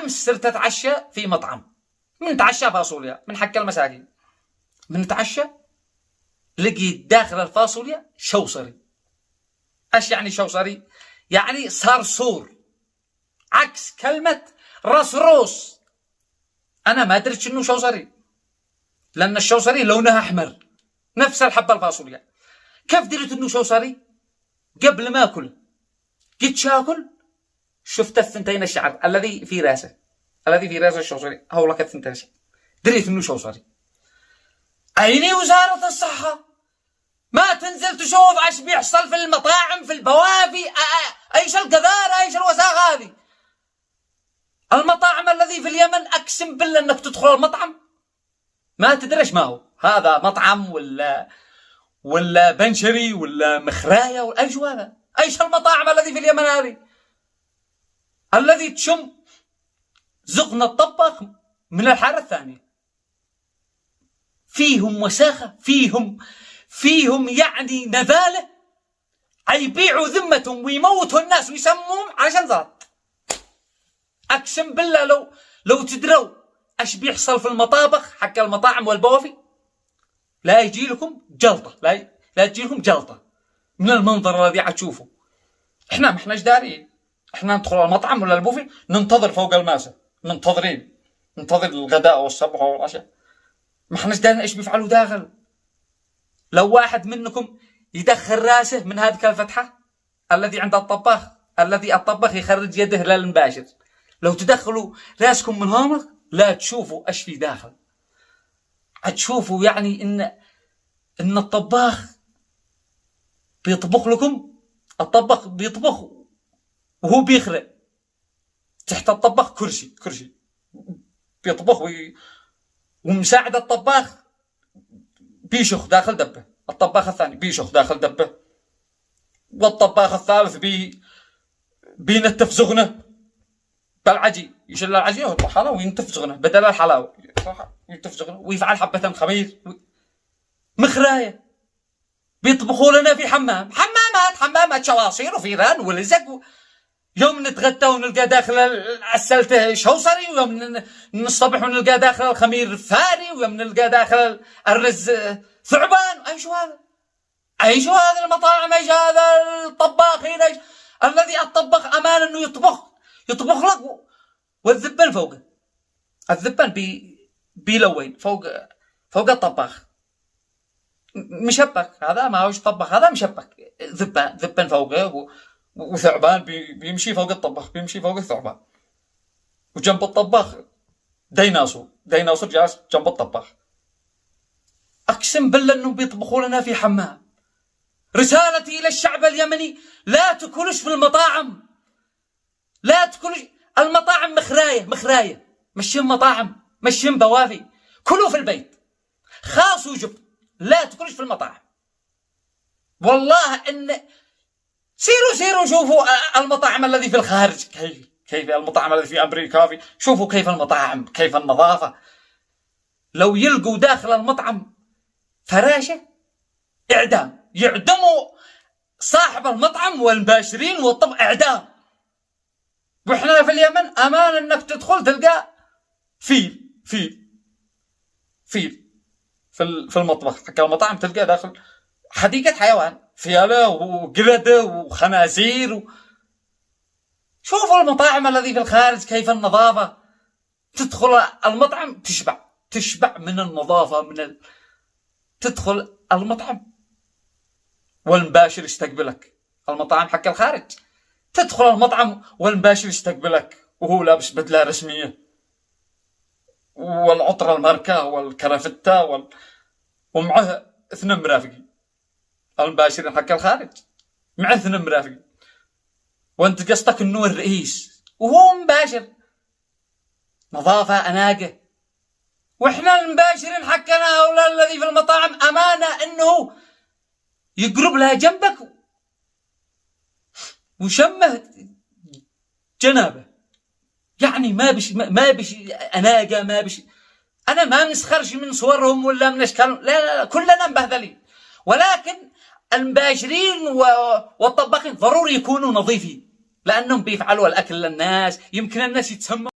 أمس صرت أتعشى في مطعم. من تعشى فاصوليا من حق المساكين. من تعشى لقيت داخل الفاصوليا شوصري. إيش يعني شوصري؟ يعني صرصور عكس كلمة رصروس أنا ما درت إنه شوصري. لأن الشوصري لونها أحمر. نفس الحبة الفاصوليا. كيف درت إنه شوصري؟ قبل ما أكل. قد شاكل؟ شفت الثنتين الشعر. الذي في رأسه. الذي في راس الشوصري هولك الثنتين الشعر. دريت إنه شوصري أين وزارة الصحة. ما تنزل تشوف إيش بيحصل في المطاعم في البوافي أيش القذارة أيش الوساخة هذه؟ المطاعم الذي في اليمن أقسم بالله إنك تدخل المطعم. ما تدري إيش ما هو. هذا مطعم ولا ولا بنشري ولا مخراية ولا أيش هذا؟ أيش المطاعم الذي في اليمن هذه؟ الذي تشم زقنا الطبخ من الحارة الثانية. فيهم وساخة فيهم فيهم يعني نذالة يبيعوا ذمتهم ويموتوا الناس ويسموهم عشان ذات. أقسم بالله لو لو تدروا إيش بيحصل في المطابخ حق المطاعم والبوافي لا يجي لكم جلطة لا لا تجي لكم جلطة من المنظر الذي عتشوفه إحنا ما إحناش دارين. إحنا ندخل المطعم ولا البوفي ننتظر فوق الماسه منتظرين. ننتظر الغداء والصبح والعشاء. ما احناش دارين إيش بيفعلوا داخل. لو واحد منكم يدخل راسه من هذه الفتحة الذي عند الطباخ الذي الطباخ يخرج يده للمباشر. لو تدخلوا راسكم من هنا لا تشوفوا إيش في داخل. هتشوفوا يعني ان إن الطباخ بيطبخ لكم الطباخ بيطبخ وهو بيخرق تحت الطباخ كرسي كرسي بيطبخ وي... ومساعد الطباخ بيشخ داخل دبه. الطباخ الثاني بيشخ داخل دبه. والطباخ الثالث بي بينتف زغنه. بالعجي. يشل العجين ويطلع حلاوة وينتف زغنه. بدل الحلاوة. ينتف زغنه. ويفعل حبة خمير. مخراية. بيطبخوا لنا في حمام. حمامات حمامات شواصير وفيران ولزق و... يوم نتغدى ونلقى داخل السلته شوصري ويوم نصطبح ونلقى داخل الخمير فاري؟ ويوم نلقى داخل الرز ثعبان؟ إيش هذا؟ إيش هذا المطاعم؟ إيش هذا الطباخين إيش الذي الطباخ أمان أنه يطبخ يطبخ لك والذبان فوقه الذبان بي بيلون فوق فوق الطباخ. مشبك. هذا ما هوش طباخ هذا مشبك. ذبان ذبان فوقه وثعبان بيمشي فوق الطباخ بيمشي فوق الثعبان. وجنب الطباخ ديناصور ديناصور جالس جنب الطباخ. أقسم بالله إنهم بيطبخوا لنا في حمام. رسالتي إلى الشعب اليمني لا تاكلوش في المطاعم. لا تاكلوش المطاعم مخراية مخراية. مشين مطاعم مشين بوافي. كلوا في البيت. خاص وجب. لا تاكلوش في المطاعم. والله إن سيروا سيروا شوفوا المطاعم الذي في الخارج. كيف كيف المطاعم الذي في أمريكا؟ في شوفوا كيف المطاعم كيف النظافة. لو يلقوا داخل المطعم فراشه إعدام. يعدموا صاحب المطعم والمباشرين والطباخ إعدام. وإحنا في اليمن أمان إنك تدخل تلقى فيل فيل فيل في المطبخ. حق المطاعم تلقى داخل حديقة حيوان. فيلة وقردة وخنازير و... شوفوا المطاعم الذي في الخارج كيف النظافة. تدخل المطعم تشبع تشبع من النظافة من ال... تدخل المطعم. والمباشر يستقبلك المطاعم حق الخارج. تدخل المطعم والمباشر يستقبلك وهو لابس بدلة رسمية. والعطر الماركة والكرافتة وال... ومعه اثنين مرافقين. المباشرين حق الخارج. معه اثنين مرافقين وأنت قصدك إنه الرئيس. وهو مباشر. نظافة أناقة. وإحنا المباشرين حقنا هؤلاء الذي في المطاعم أمانة إنه يقرب لها جنبك. وشمه جنابه. يعني ما بش ما بش أناقة ما بش أنا ما نسخرش من صورهم ولا من أشكالهم. لا لا, لا كلنا مبهذلين. ولكن المباشرين والطباخين ضروري يكونوا نظيفين لأنهم بيفعلوا الأكل للناس يمكن الناس يتسموا